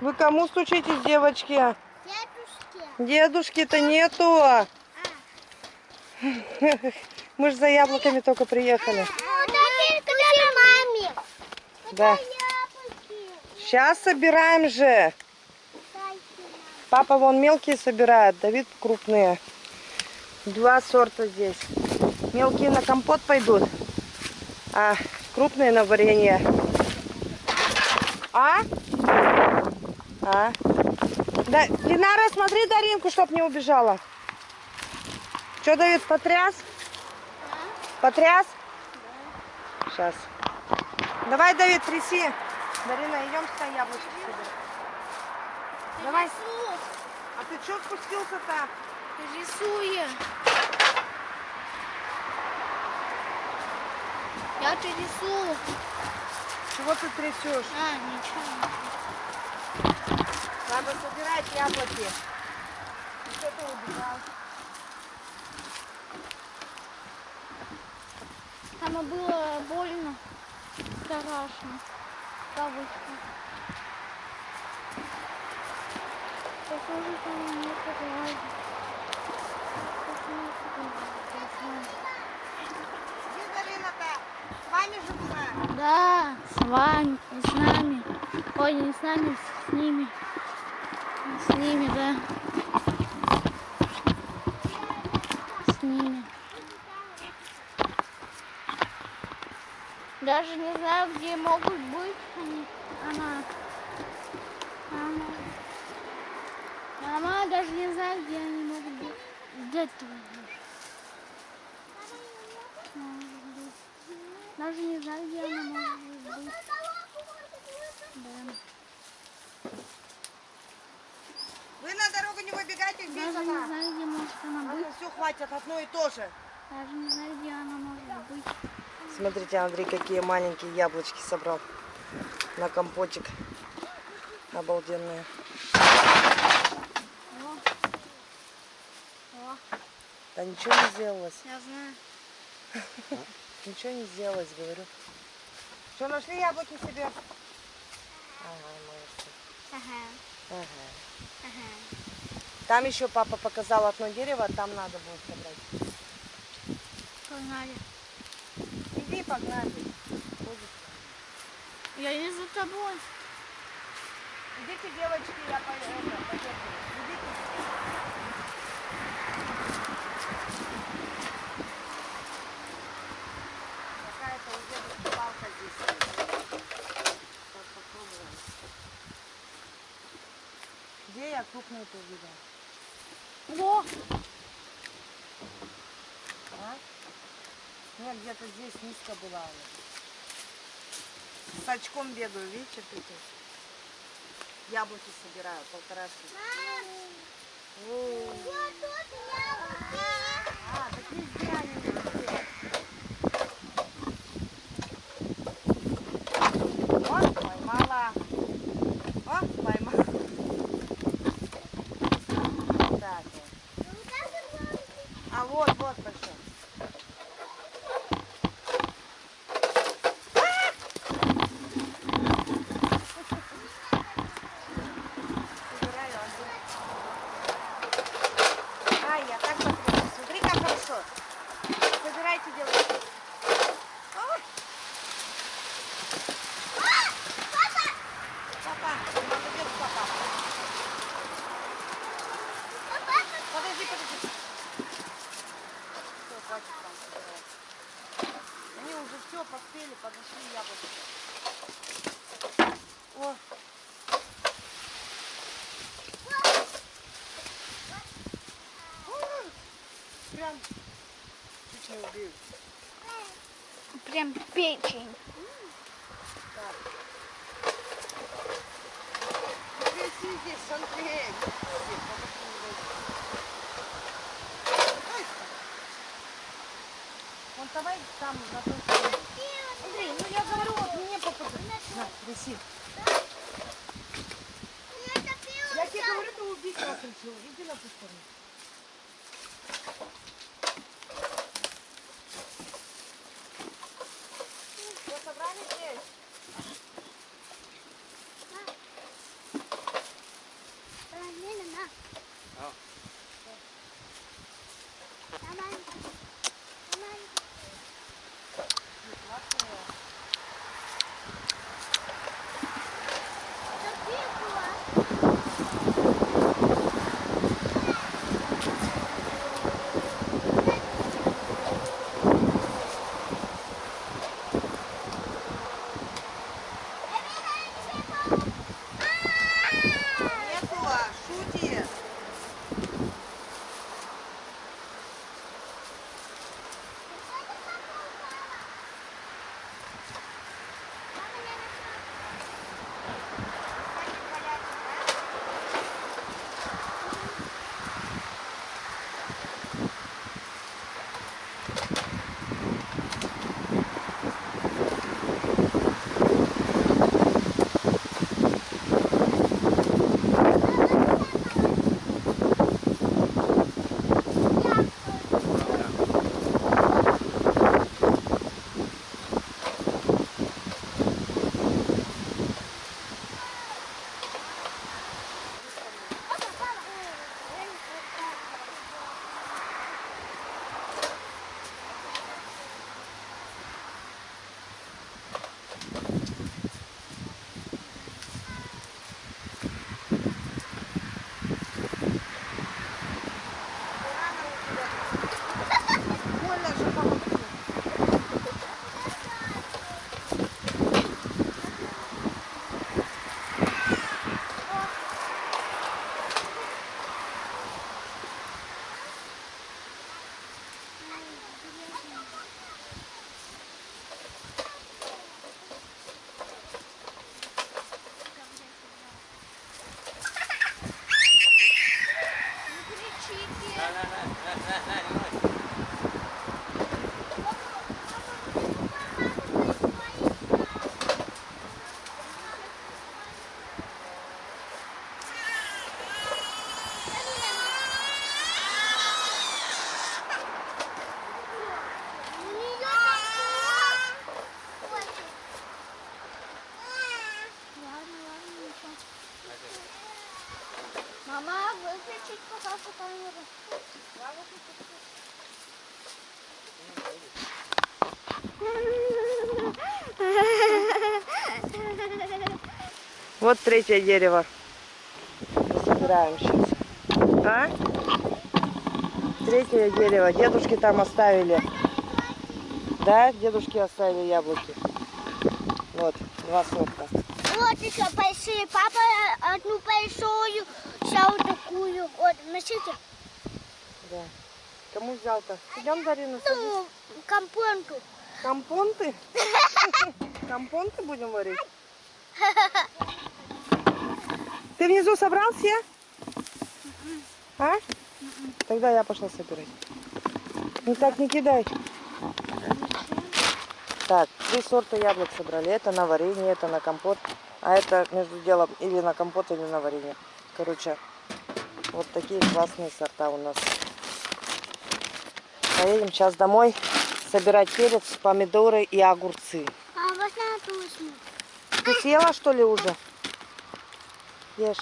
Вы кому стучитесь, девочки? Дедушке. Дедушки-то нету. А. Мы же за яблоками только приехали. Ну, дайте маме. Да. Яблоки. Сейчас собираем же. Папа вон мелкие собирает, Давид крупные. Два сорта здесь. Мелкие на компот пойдут, а крупные на варенье. А? А? Да, Динара, смотри Даринку, чтоб не убежала. Что, Давид, потряс? Потряс? Сейчас. Давай, Давид, тряси. Дарина, идем сюда яблочки собирать. Давай. А ты что спустился-то? Рисую. Я это рисую. Чего ты трясешь? А, ничего. Надо собирать яблоки. И что ты убежал? Там было больно. Страшно. Кавычка. Похоже, там не подлазит. С вами же была? Да, с вами, и с нами. Ой, не с нами, с ними. С ними, да. С ними. Даже не знаю, где могут быть они. Она. Она. Мама даже не знаю, где они могут быть. Где будешь? Даже не знаю, где она может быть. Да. Вы на дорогу не выбегайте, здесь Даже не она. знаю, где может она быть. все хватит, одно и то же. Даже не знаю, где она может быть. Смотрите, Андрей, какие маленькие яблочки собрал на компотик. Обалденные. О. О, Да ничего не сделалось. я знаю. Ничего не сделалось, говорю. Что, нашли яблоки себе? Ага, молодцы. Ага, Ага. ага. Там еще папа показал одно дерево, там надо будет собрать. Погнали. Иди, погнали. Ходит. Я не за тобой. Идите, девочки, я по- это, подержу. Идите. Какая-то у дедушки палка здесь есть. Сейчас попробуем. Где я крупную-то увидела? О, А? Нет, где-то здесь низко была. С очком бегаю, видите, тут яблоки собираю, полторашки. О. А, так везде они везде. О, поймала. О, поймала. Так вот. А вот, вот пошел. Собираю, Андрей. Ай, я так потрясла. Смотри, как хорошо. Собирайте, девочки. Ой. Папа, молодец, папа. Подожди, подожди. Все, хватит там собирать. Они уже все поспели, подошли яблоки. О. Прям чуть не убил. прям печень. Мне дойти. Ай. Вон давай там на той стороне. Андрей, ну я говорю, вот мне попадай. На, тряси. Я тебе говорю, ты убить нас решил. Иди на ту Выключить, пожалуйста, камеру. Вот третье дерево. Собираем сейчас. А? Третье дерево. Дедушки там оставили. Да, дедушки оставили яблоки. Вот, два сорта. Вот еще большие. Папа одну большую, такую. Вот, носите. Да. Кому взял-то? Идем, Дарина, садись. Ну, компонту. Компонты? Компонты будем варить? Ты внизу собрал все? А? Тогда я пошла собирать. Ну так не кидай. Так, три сорта яблок собрали. Это на варенье, это на компот. А это между делом или на компот, или на варенье. Короче, вот такие классные сорта у нас. Поедем сейчас домой собирать перец, помидоры и огурцы. А вот на. Ты съела что ли уже? Ешь.